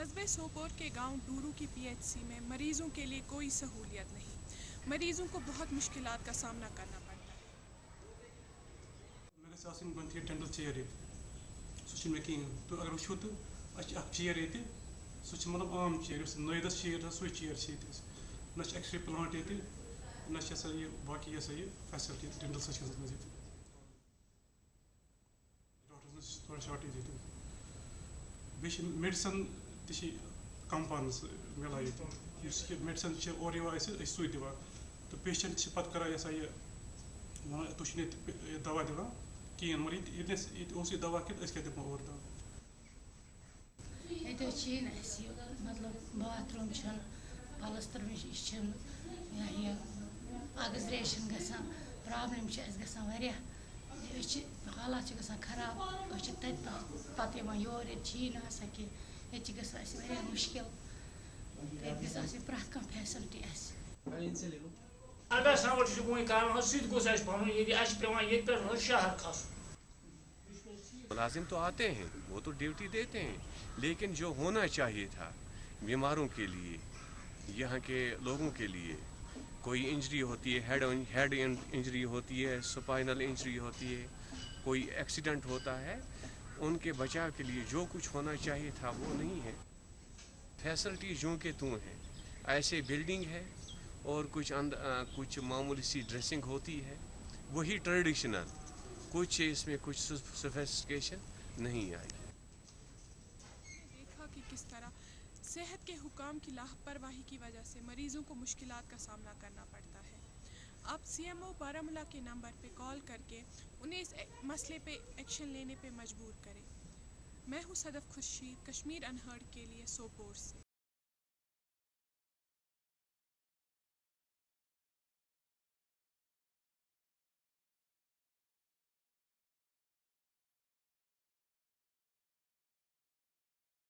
قصبے سوپور کے گاؤں ڈورو کی پی ایچ سی میں مریضوں کے لیے کوئی سہولیت نہیں۔ مریضوں کو بہت مشکلات کا سامنا کرنا پڑتا ہے۔ گھس آسن اگر مطلب عام تھوڑا تہِ چھِ کَم پَہنَس یُس یہِ میڈِسَن چھِ اورٕ یِوان اَسہِ أسۍ سُے دِوان تہٕ پیشَنٹ چھِ پَتہٕ کَران یہِ ہسا یہِ وَنان تُہۍ چھِنہٕ ییٚتہِ دَوا دِوان کِہیٖنۍ مگر ییٚتہِ ییٚتہِ نَس ییٚتہِ اوس یہِ دَوا کہِ أسۍ کیٛاہ دِمو اورٕ دَوا۔ ییٚتہِ حظ چھِی نہٕ اَسہِ یہِ مطلب باتھروٗم چھِنہٕ پَلَستر یہِ چھِنہٕ یا یہِ اَگزریشَن گژھان، پرٛابلِم چھِ اَسہِ گژھان واریاہ۔ أسۍ چھِ حالات چھِ گژھان خراب أسۍ چھِ تَتہِ پَتہٕ یِوان یور ییٚتہِ چھِی نہٕ آسان کینٛہہ ییٚتہِ چھِ گژھان اَسہِ واریاہ مُشکل ییٚتہِ گژھِ آسٕنۍ پرٛٮ۪تھ کانٛہہ فیسَلٹی اَسہِ اگر سَوَر چھُ بوٚن کَرُن حظ سُہ تہِ گوٚژھ اَسہِ بَنُن ییٚتہِ اَسہِ چھِ پٮ۪وان ییٚتہِ پٮ۪ٹھ حظ شہر کھسُن ملازم تو آتے ہیں وہ تو ڈیوٹی دیتے ہیں لیکن جو ہونا چاہیے تھا بیماروں کے لیے یہاں کے لوگوں کے لیے۔ کوئی انجری ہوتی ہے ہیڈ ہیڈ انجری ہوتی ہے سپائنل انجری ہوتی ہے کوئی ایکسیڈنٹ ہوتا ہے ان کے بچاؤ کے لیے جو کچھ ہونا چاہیے تھا، وہ نہیں ہے۔ فیسلٹی جو کہ توں ہیں، ایسے بلڈنگ ہے اور کچھ اند کچھ معمولی سی ڈریسنگ ہوتی ہے۔ وہی ٹریڈیشنل کچھ اس میں کچھ سوفیسٹیکیشن نہیں آئی۔ دیکھا کہ کس طرح صحت کے حکام کی لاپرواہی کی وجہ سے مریضوں کو مشکلات کا سامنا کرنا پڑتا ہے۔ آپ سی ایم او بارہمولہ کے نمبر پہ کال کر کے انہیں اس مسئلے پہ ایکشن لینے پہ مجبور کریں میں ہوں صدف خورشید، کشمیر انہرڈ کے لیے سوپور سے۔